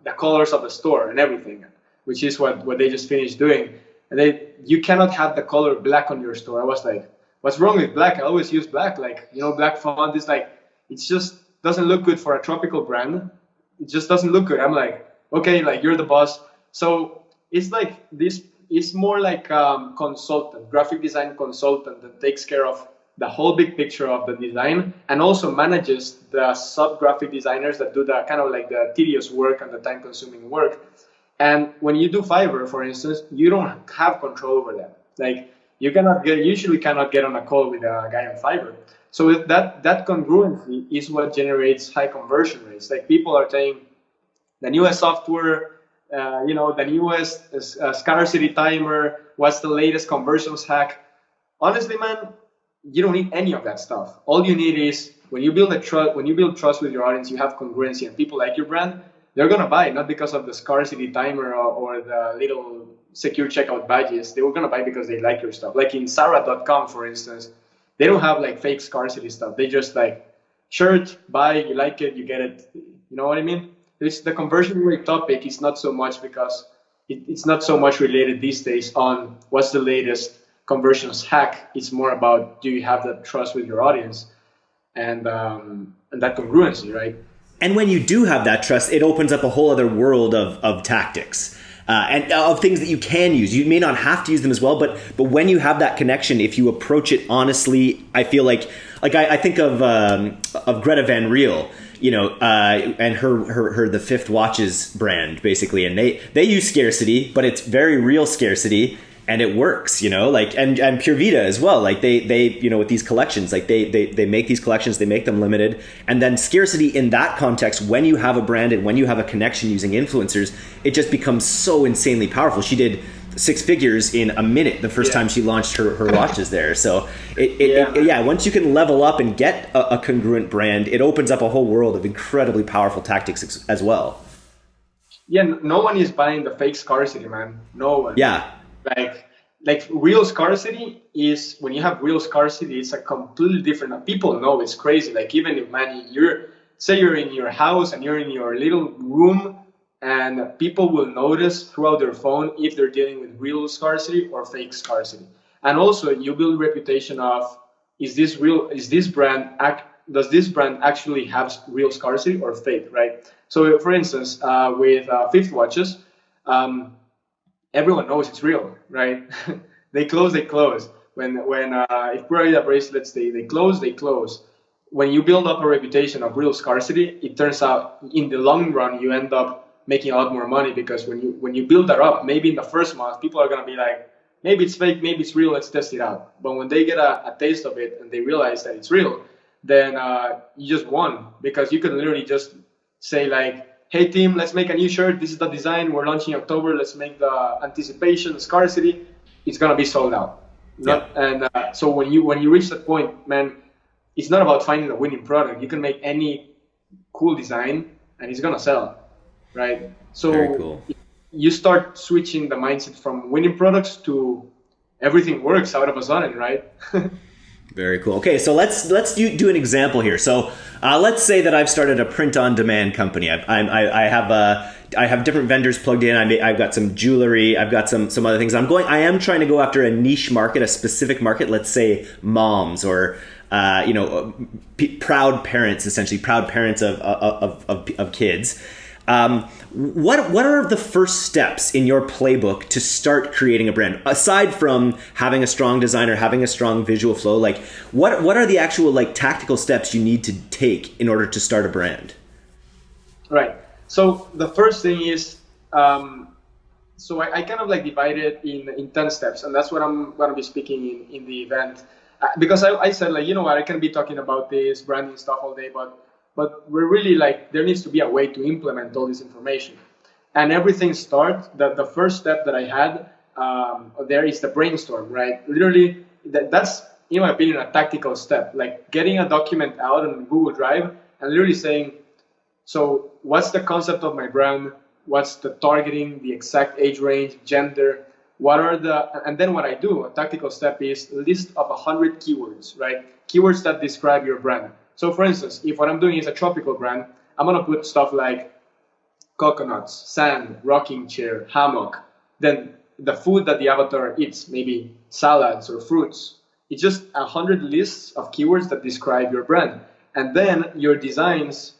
the colors of the store and everything, which is what what they just finished doing. And they you cannot have the color black on your store. I was like, what's wrong with black? I always use black. Like you know, black font is like it just doesn't look good for a tropical brand. It just doesn't look good. I'm like, okay, like you're the boss. So it's like this it's more like um, consultant graphic design consultant that takes care of the whole big picture of the design and also manages the sub graphic designers that do the kind of like the tedious work and the time consuming work and when you do fiverr for instance you don't have control over that like you cannot get usually cannot get on a call with a guy on fiverr so that that congruency is what generates high conversion rates like people are saying the newest software uh, you know, the newest uh, scarcity timer, what's the latest conversions hack. Honestly, man, you don't need any of that stuff. All you need is when you build a trust, when you build trust with your audience, you have congruency, and people like your brand. They're gonna buy not because of the scarcity timer or, or the little secure checkout badges. They were gonna buy because they like your stuff. Like in Zara.com, for instance, they don't have like fake scarcity stuff. They just like shirt, buy, you like it, you get it. You know what I mean? It's the conversion rate topic is not so much because it, it's not so much related these days on what's the latest conversions hack. It's more about do you have that trust with your audience and um, and that congruency, right? And when you do have that trust, it opens up a whole other world of, of tactics. Uh, and of things that you can use. You may not have to use them as well, but but when you have that connection, if you approach it honestly, I feel like like I, I think of um, of Greta Van Riel you know, uh, and her, her her the Fifth Watches brand basically, and they they use scarcity, but it's very real scarcity, and it works, you know, like and and Pura Vida as well, like they they you know with these collections, like they they they make these collections, they make them limited, and then scarcity in that context, when you have a brand and when you have a connection using influencers, it just becomes so insanely powerful. She did six figures in a minute the first yeah. time she launched her, her watches there. So it, it, yeah. It, yeah. once you can level up and get a, a, congruent brand, it opens up a whole world of incredibly powerful tactics as well. Yeah, no one is buying the fake scarcity, man. No one. Yeah. Like like real scarcity is when you have real scarcity, it's a completely different. People know it's crazy. Like even if man, you're say you're in your house and you're in your little room and people will notice throughout their phone if they're dealing with real scarcity or fake scarcity. And also, you build reputation of is this real? Is this brand act? Does this brand actually have real scarcity or fake? Right. So, for instance, uh, with uh, Fifth watches, um, everyone knows it's real, right? (laughs) they close, they close. When when uh, if Pura bracelets they they close, they close. When you build up a reputation of real scarcity, it turns out in the long run you end up making a lot more money because when you when you build that up, maybe in the first month, people are gonna be like, maybe it's fake, maybe it's real, let's test it out. But when they get a, a taste of it and they realize that it's real, then uh, you just won because you can literally just say like, hey team, let's make a new shirt. This is the design. We're launching in October. Let's make the anticipation scarcity. It's gonna be sold out. Not, yeah. And uh, so when you when you reach that point, man, it's not about finding a winning product. You can make any cool design and it's gonna sell right? So cool. you start switching the mindset from winning products to everything works out of a sudden, right? (laughs) Very cool. Okay, so let's let's do, do an example here. So uh, let's say that I've started a print-on-demand company. I, I, I have a uh, I have different vendors plugged in. I have got some jewelry. I've got some some other things. I'm going. I am trying to go after a niche market, a specific market. Let's say moms or uh, you know, p- proud parents, essentially proud parents of of, of, of kids. Um, what what are the first steps in your playbook to start creating a brand aside from having a strong designer, having a strong visual flow? Like, what what are the actual like tactical steps you need to take in order to start a brand? Right. So the first thing is, um, so I, I, kind of like divide it in in ten steps, and that's what I'm going to be speaking in in the event. Uh, because I, I said like you know what I can be talking about this branding stuff all day, but but we're really like there needs to be a way to implement all this information. And everything starts that the first step that i had um, there is the brainstorm right? Literally that, that's in my opinion a tactical step. Like getting a document out on google drive and literally saying so what's the concept of my brand? What's the targeting, the exact age range, gender, what are the, and then what I do, a tactical step is list of 100 keywords, right? Keywords that describe your brand. So for instance, if what I'm doing is a tropical brand, I'm gonna put stuff like coconuts, sand, rocking chair, hammock. Then the food that the avatar eats, maybe salads or fruits. It's just a hundred lists of keywords that describe your brand. And then your designs,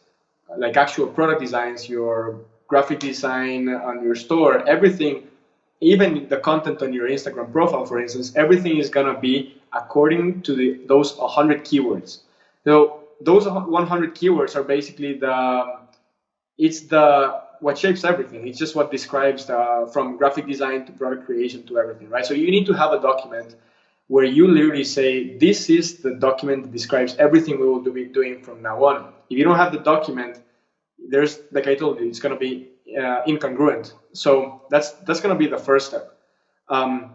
like actual product designs, your graphic design on your store, everything, even the content on your Instagram profile, for instance, everything is gonna be according to the, those 100 keywords. So those 100 keywords are basically the, it's the what shapes everything. It's just what describes the, from graphic design to product creation to everything, right? So you need to have a document where you literally say, this is the document that describes everything we will be doing from now on. If you don't have the document, there's, like I told you, it's going to be uh, incongruent. So that's, that's going to be the first step. Um,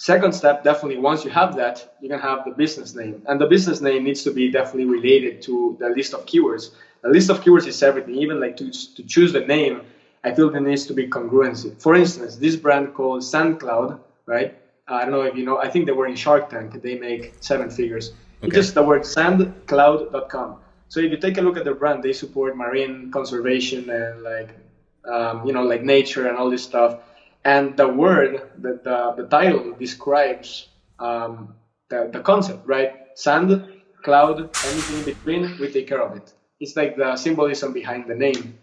second step, definitely, once you have that, you can have the business name. And the business name needs to be definitely related to the list of keywords. The list of keywords is everything. Even like to, to choose the name, I feel there needs to be congruency. For instance, this brand called SandCloud, right? Uh, I don't know if you know. I think they were in Shark Tank. They make seven figures. Okay. It's just the word sandcloud.com. So if you take a look at their brand, they support marine conservation and like um, you know like nature and all this stuff. And the word, the the, the title describes um, the, the concept, right? Sand, cloud, anything in between, we take care of it. It's like the symbolism behind the name.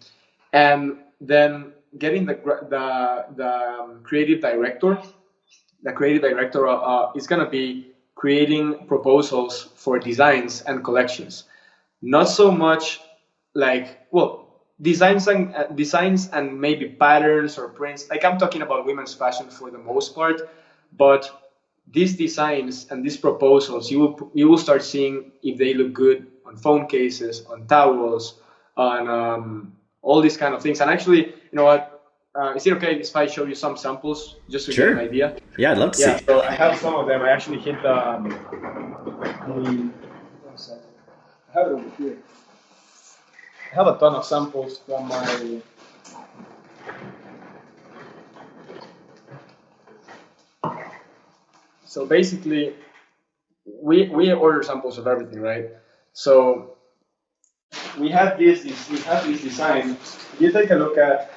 And then getting the the, the um, creative director, the creative director uh, is going to be creating proposals for designs and collections. Not so much like well designs and uh, designs and maybe patterns or prints. Like I'm talking about women's fashion for the most part, but these designs and these proposals you will you will start seeing if they look good on phone cases, on towels, on um, all these kind of things. And actually, you know what? Uh, is it okay if I show you some samples just to sure. get an idea? Yeah, I'd love to yeah, see. So I have some of them. I actually hit the. Um, I have it over here. Have a ton of samples from my. So basically, we we order samples of everything, right? So we have this, this we have this design. If you take a look at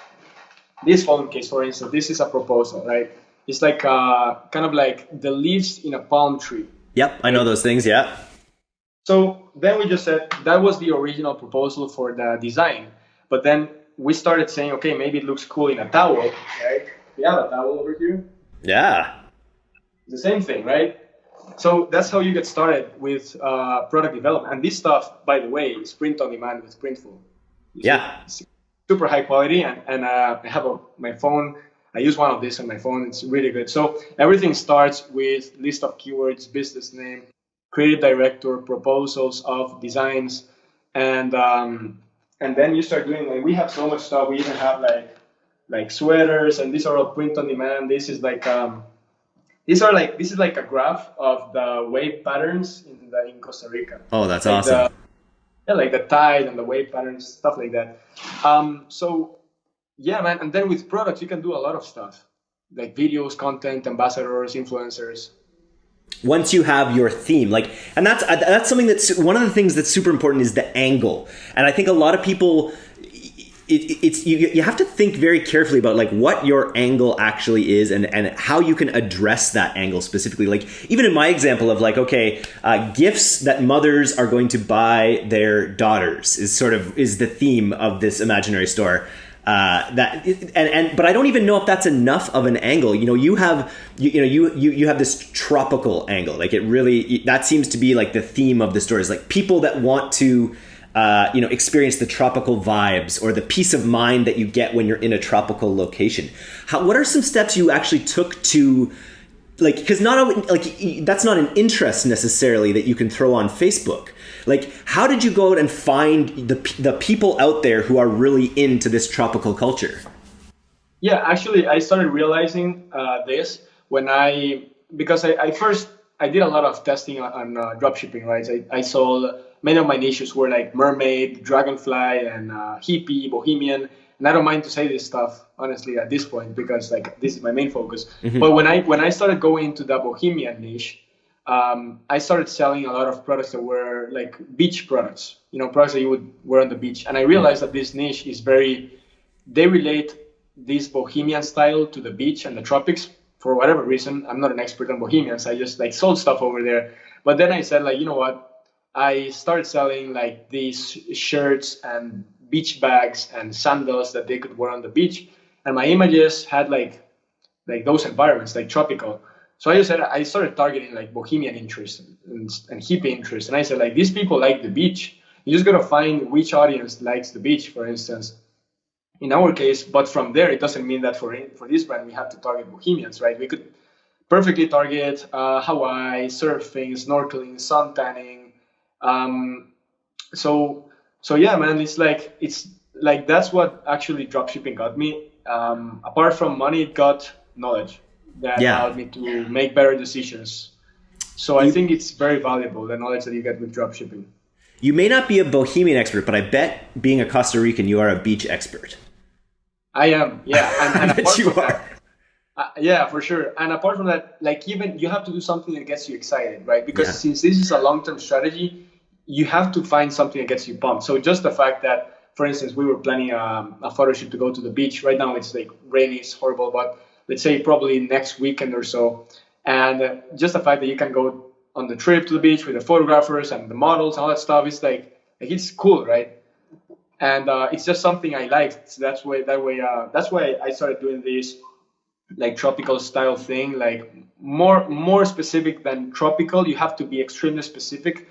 this phone case, for instance. This is a proposal, right? It's like uh, kind of like the leaves in a palm tree. Yep, I know those things. Yeah. So then we just said that was the original proposal for the design, but then we started saying, okay, maybe it looks cool in a towel, right? We have a towel over here. Yeah. The same thing, right? So that's how you get started with uh, product development. And this stuff, by the way, is print on demand with Printful. Yeah. super high quality. And, and uh, I have a, my phone. I use one of these on my phone. It's really good. So everything starts with list of keywords, business name, creative director, proposals of designs, and um, and then you start doing like we have so much stuff. We even have like like sweaters, and these are all print on demand. This is like um, these are like this is like a graph of the wave patterns in the in Costa Rica. Oh, that's like awesome. The, yeah, like the tide and the wave patterns, stuff like that. Um, so yeah, man. And then with products, you can do a lot of stuff, like videos, content, ambassadors, influencers. Once you have your theme, like, and that's that's something that's one of the things that's super important is the angle. And I think a lot of people it, it's you, you have to think very carefully about like what your angle actually is and and how you can address that angle specifically like even in my example of like okay uh, gifts that mothers are going to buy their daughters is sort of is the theme of this imaginary store uh, that and and but I don't even know if that's enough of an angle. You know, you have you, you know you you you have this tropical angle. Like it really that seems to be like the theme of the story is like people that want to uh, you know, experience the tropical vibes or the peace of mind that you get when you're in a tropical location. How, what are some steps you actually took to, like, because not like that's not an interest necessarily that you can throw on Facebook. Like, how did you go out and find the the people out there who are really into this tropical culture? Yeah, actually, I started realizing uh, this when I because I, I, first I did a lot of testing on, on uh, dropshipping, right? I, I sold many of my niches were like mermaid, dragonfly, and uh, hippie, bohemian. and I don't mind to say this stuff honestly at this point because like this is my main focus. Mm-hmm. But when I when I started going into the bohemian niche, um, I started selling a lot of products that were like beach products, you know, products that you would wear on the beach. And I realized that this niche is very, they relate this bohemian style to the beach and the tropics for whatever reason. I'm not an expert on bohemians. I just like sold stuff over there. But then I said like, you know what? I started selling like these shirts and beach bags and sandals that they could wear on the beach. And my images had like like those environments, like tropical. So I just said I started targeting like bohemian interest and, and hippie interest, and I said like these people like the beach. You just gotta find which audience likes the beach, for instance. In our case, but from there it doesn't mean that for for this brand we have to target bohemians, right? We could perfectly target uh, Hawaii, surfing, snorkeling, sun tanning. Um, so so yeah, man, it's like it's like that's what actually dropshipping got me. Um, apart from money, it got knowledge that yeah. allowed me to make better decisions. So I think it's very valuable the knowledge that you get with dropshipping. You may not be a bohemian expert, but I bet being a Costa Rican, you are a beach expert. I am, yeah. (laughs) And, and I bet you are. That, uh, yeah, for sure. And apart from that, like even you have to do something that gets you excited, right? Because yeah. since this is a long-term strategy, you have to find something that gets you pumped. So just the fact that, for instance, we were planning um, a photo shoot to go to the beach. Right now it's like rainy, it's horrible, but let's say probably next weekend or so. And just the fact that you can go on the trip to the beach with the photographers and the models and all that stuff is like, like it's cool, right? And uh, it's just something I liked. So that's why that way uh, that's why I started doing this like tropical style thing, like more more specific than tropical. You have to be extremely specific.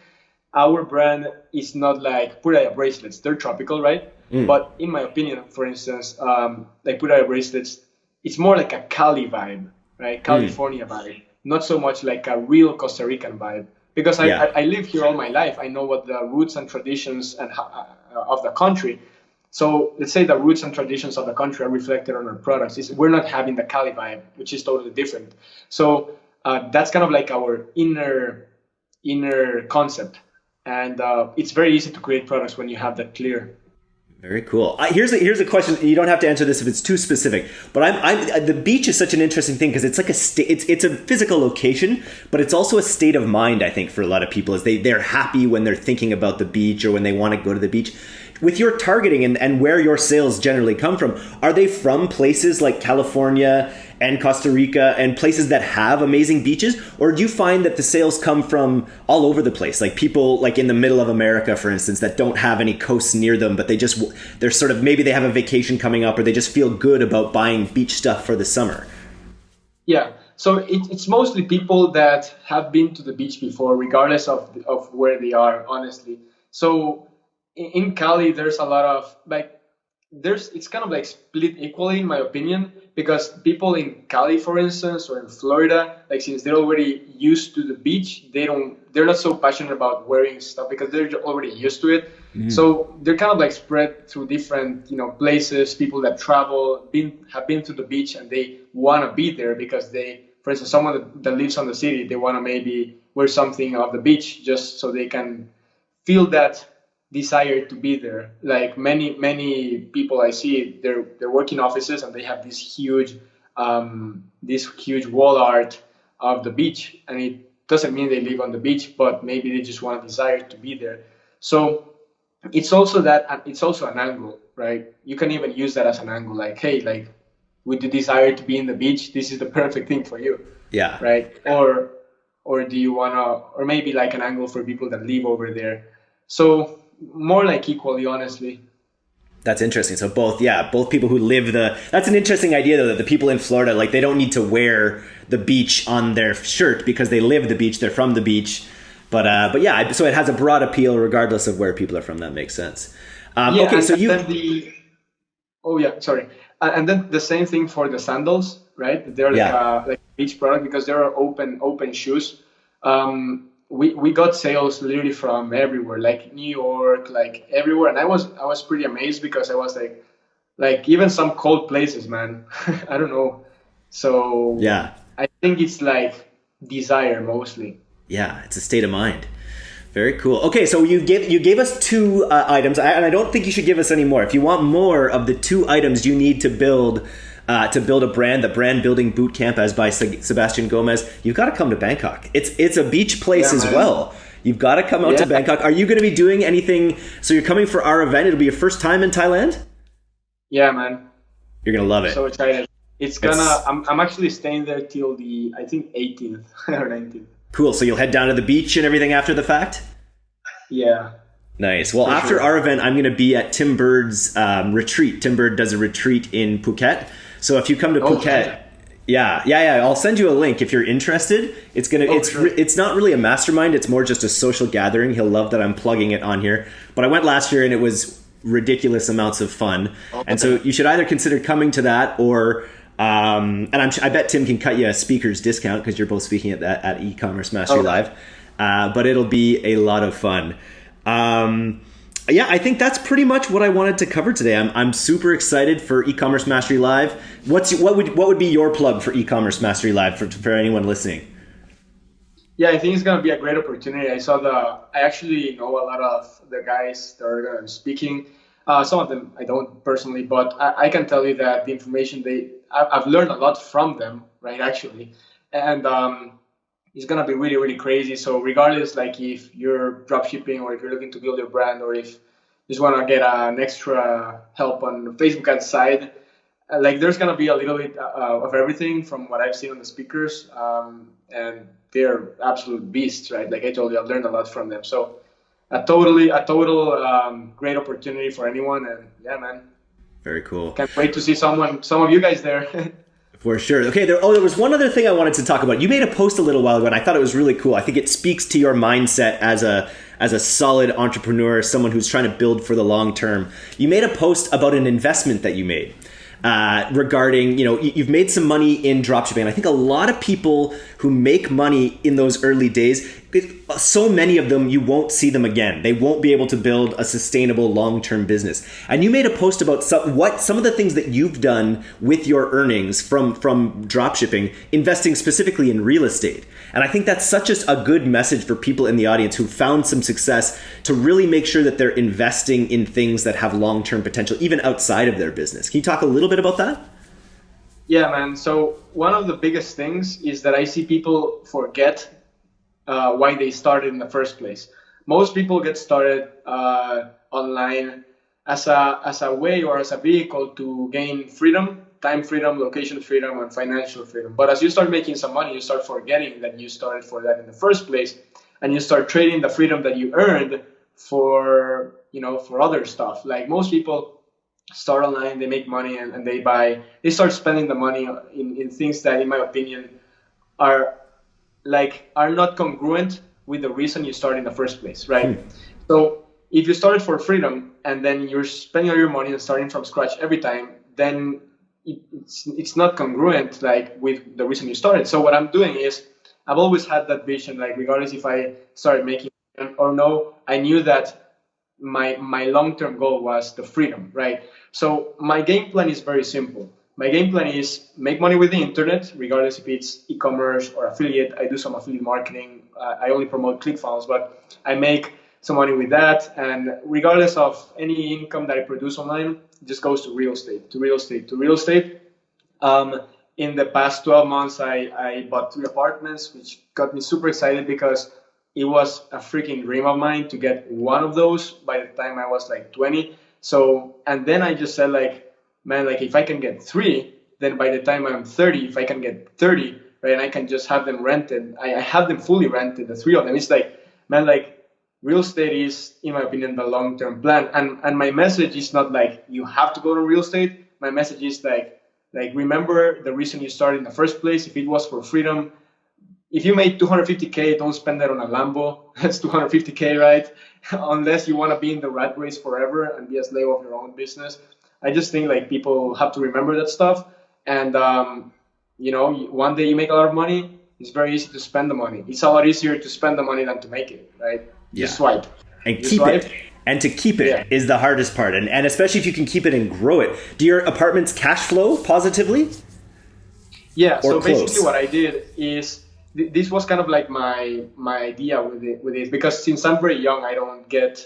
Our brand is not like Pura Vida bracelets; they're tropical, right? Mm. But in my opinion, for instance, um, like Pura Vida bracelets, it's more like a Cali vibe, right? California mm. vibe, not so much like a real Costa Rican vibe. Because I, yeah. I, I live here all my life, I know what the roots and traditions and uh, of the country. So let's say the roots and traditions of the country are reflected on our products. It's, we're not having the Cali vibe, which is totally different. So uh, that's kind of like our inner inner concept, and uh, it's very easy to create products when you have that clear. Very cool. Uh, here's a, here's a question. You don't have to answer this if it's too specific. But I'm, I'm uh, the beach is such an interesting thing because it's like a state. It's it's a physical location, but it's also a state of mind. I think for a lot of people is they they're happy when they're thinking about the beach or when they want to go to the beach with your targeting and, and where your sales generally come from, are they from places like California and Costa Rica and places that have amazing beaches? Or do you find that the sales come from all over the place? Like people like in the middle of America, for instance, that don't have any coasts near them, but they just, they're sort of, maybe they have a vacation coming up or they just feel good about buying beach stuff for the summer. Yeah. So it, it's mostly people that have been to the beach before, regardless of, of where they are, honestly. So in Cali, there's a lot of like there's it's kind of like split equally in my opinion because people in Cali, for instance, or in Florida, like since they're already used to the beach, they don't they're not so passionate about wearing stuff because they're already used to it. Mm-hmm. So they're kind of like spread through different you know places. People that travel been have been to the beach and they want to be there because they, for instance, someone that, that lives on the city, they want to maybe wear something off the beach just so they can feel that desire to be there. Like many many people I see, they're they're working offices and they have this huge um, this huge wall art of the beach, and it doesn't mean they live on the beach, but maybe they just want a desire to be there. So it's also that it's also an angle, right? You can even use that as an angle, like hey, like with the desire to be in the beach, this is the perfect thing for you. Yeah. Right. Or or do you wanna or maybe like an angle for people that live over there. So more like equally, honestly. That's interesting. So both, yeah, both people who live the. That's an interesting idea though. That the people in Florida, like, they don't need to wear the beach on their shirt because they live the beach. They're from the beach. But uh, but yeah, so it has a broad appeal regardless of where people are from. That makes sense. Um, yeah, okay, so you. The, oh yeah, sorry. And then the same thing for the sandals, right? They're like yeah. a, like beach product because they're open open shoes. Um, we, we got sales literally from everywhere, like New York, like everywhere. And I was I was pretty amazed because I was like like even some cold places, man. (laughs) I don't know. So yeah, I think it's like desire mostly. Yeah, it's a state of mind. Very cool. Okay, so you gave you gave us two uh, items, and I don't think you should give us any more. If you want more of the two items you need to build uh, to build a brand, the brand building boot camp as by Sebastian Gomez, you've got to come to Bangkok. It's it's a beach place yeah, as man. well. You've got to come out yeah. to Bangkok. Are you going to be doing anything? So you're coming for our event. It'll be your first time in Thailand. Yeah, man. You're gonna love it. So excited. It's gonna. It's, I'm, I'm actually staying there till the I think 18th (laughs) or 19th. Cool. So you'll head down to the beach and everything after the fact. Yeah. Nice. Well, For after sure. our event, I'm going to be at Tim Burd's um, retreat. Tim Burd does a retreat in Phuket. So if you come to oh, Phuket, yeah, yeah, yeah, I'll send you a link if you're interested. It's gonna, oh, it's, sure. it's not really a mastermind. It's more just a social gathering. He'll love that I'm plugging it on here. But I went last year and it was ridiculous amounts of fun. Okay. And so you should either consider coming to that or um, and I'm, I bet Tim can cut you a speaker's discount because you're both speaking at that at e-commerce mastery live. Uh, but it'll be a lot of fun. Um, yeah, I think that's pretty much what I wanted to cover today. I'm, I'm super excited for e-commerce mastery live. What's what would what would be your plug for e-commerce mastery live for for anyone listening? Yeah, I think it's gonna be a great opportunity. I saw the I actually know a lot of the guys that are speaking. Uh, some of them I don't personally, but I, I, can tell you that the information they I've learned a lot from them, right? Actually, and um, it's gonna be really really crazy. So regardless, like if you're dropshipping or if you're looking to build your brand or if you just want to get an extra help on the Facebook ad side, uh, like there's gonna be a little bit uh, of everything from what I've seen on the speakers, um, and they're absolute beasts, right? Like I told you, I've learned a lot from them. So a totally a total um, great opportunity for anyone, and yeah, man. Very cool. Can't wait to see someone, some of you guys there. (laughs) For sure. Okay. There, oh, there was one other thing I wanted to talk about. You made a post a little while ago, and I thought it was really cool. I think it speaks to your mindset as a as a solid entrepreneur, someone who's trying to build for the long term. You made a post about an investment that you made uh, regarding, you know, you've made some money in dropshipping. I think a lot of people who make money in those early days, so many of them, you won't see them again. They won't be able to build a sustainable long term business. And you made a post about some, what some of the things that you've done with your earnings from from dropshipping, investing specifically in real estate. And I think that's such a, a good message for people in the audience who found some success to really make sure that they're investing in things that have long term potential, even outside of their business. Can you talk a little bit about that? Yeah, man. So, one of the biggest things is that I see people forget uh, why they started in the first place. Most people get started uh, online as a, as a way or as a vehicle to gain freedom time freedom, location freedom, and financial freedom. But as you start making some money, you start forgetting that you started for that in the first place, and you start trading the freedom that you earned for you know for other stuff. Like most people start online, they make money, and, and they buy, they start spending the money in, in things that, in my opinion, are like are not congruent with the reason you started in the first place, right? Hmm. So if you started for freedom and then you're spending all your money and starting from scratch every time, then it's it's not congruent like with the reason you started. So what I'm doing is I've always had that vision, like regardless if I started making or no, I knew that my my long-term goal was the freedom, right? So my game plan is very simple. My game plan is make money with the internet, regardless if it's e-commerce or affiliate. I do some affiliate marketing. Uh, I only promote ClickFunnels, but I make some money with that. And regardless of any income that I produce online, just goes to real estate, to real estate, to real estate. Um, in the past 12 months, I, I bought three apartments, which got me super excited because it was a freaking dream of mine to get one of those by the time I was like 20. So, and then I just said like, man, like if I can get three, then by the time I'm 30, if I can get 30, right, and I can just have them rented, I, I have them fully rented, the three of them. It's like, man, like real estate is, in my opinion, the long-term plan. And and my message is not like you have to go to real estate. My message is like like remember the reason you started in the first place. If it was for freedom, if you made 250k, don't spend that on a Lambo. (laughs) That's 250k, right? (laughs) Unless you want to be in the rat race forever and be a slave of your own business. I just think like people have to remember that stuff. And um, you know, one day you make a lot of money. It's very easy to spend the money. It's a lot easier to spend the money than to make it, right? Yeah. swipe. And you keep swipe. it. And to keep it yeah. is the hardest part. And, and especially if you can keep it and grow it. Do your apartments cash flow positively? Yeah, or so close? basically what I did is th- this was kind of like my my idea with it with it because since I'm very young, I don't get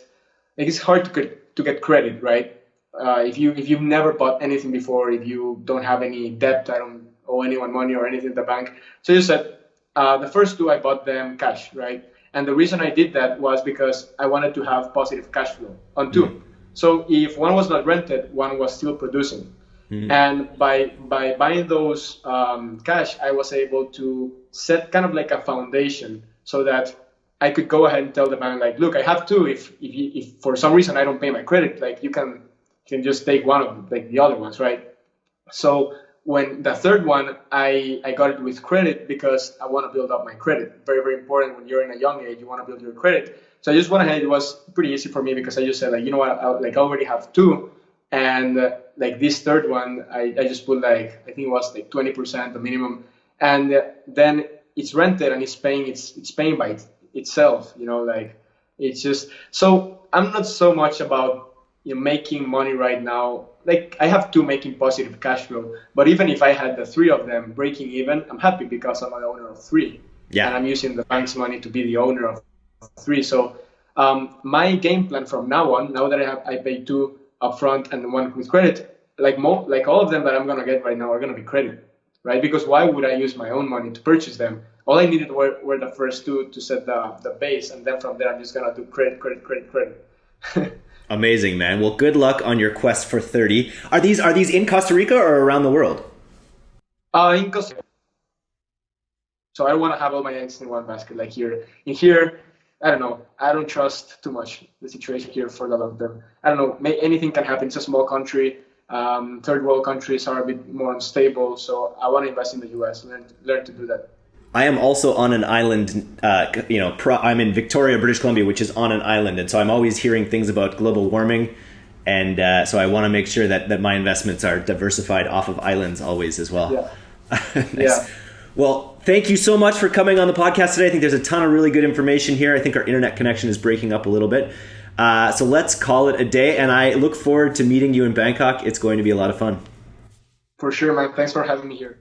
like it's hard to get to get credit, right? Uh, if you if you've never bought anything before, if you don't have any debt, I don't owe anyone money or anything at the bank. So you said uh, the first two I bought them cash, right? And the reason I did that was because I wanted to have positive cash flow on 2 mm-hmm. So if one was not rented, one was still producing. Mm-hmm. And by by buying those um, cash, I was able to set kind of like a foundation so that I could go ahead and tell the bank like, look, I have two. If if, you, if for some reason I don't pay my credit, like you can you can just take one of them, like the other ones, right? So when the third one, I, I got it with credit because I want to build up my credit. Very, very important when you're in a young age, you want to build your credit. So I just went ahead. It was pretty easy for me because I just said like, you know what, I, like I already have two. And uh, like this third one, I, I just put like, I think it was like 20% the minimum. And uh, then it's rented and it's paying, it's, it's paying by it, itself, you know, like it's just, so I'm not so much about you know, making money right now like I have two making positive cash flow, but even if I had the three of them breaking even, I'm happy because I'm an owner of three. Yeah. And I'm using the bank's money to be the owner of three. So um, my game plan from now on, now that I have I pay two upfront and one with credit, like mo- like all of them that I'm gonna get right now are gonna be credit, right? Because why would I use my own money to purchase them? All I needed were, were the first two to set the, the base, and then from there I'm just gonna do credit, credit, credit, credit. (laughs) Amazing, man. Well, good luck on your quest for 30. Are these are these in Costa Rica or around the world? Uh, in Costa Rica. So I don't want to have all my eggs in one basket like here. In here, I don't know. I don't trust too much the situation here for the long term. I don't know. May, anything can happen. It's a small country. Um, third world countries are a bit more unstable. So I want to invest in the U.S. Learn learn to do that. I am also on an island. Uh, you know, pro, I'm in Victoria, British Columbia, which is on an island, and so I'm always hearing things about global warming, and uh, so I want to make sure that that my investments are diversified off of islands always as well. Yeah. (laughs) nice. Yeah. Well, thank you so much for coming on the podcast today. I think there's a ton of really good information here. I think our internet connection is breaking up a little bit. Uh, so let's call it a day, and I look forward to meeting you in Bangkok. It's going to be a lot of fun. For sure, man. Thanks for having me here.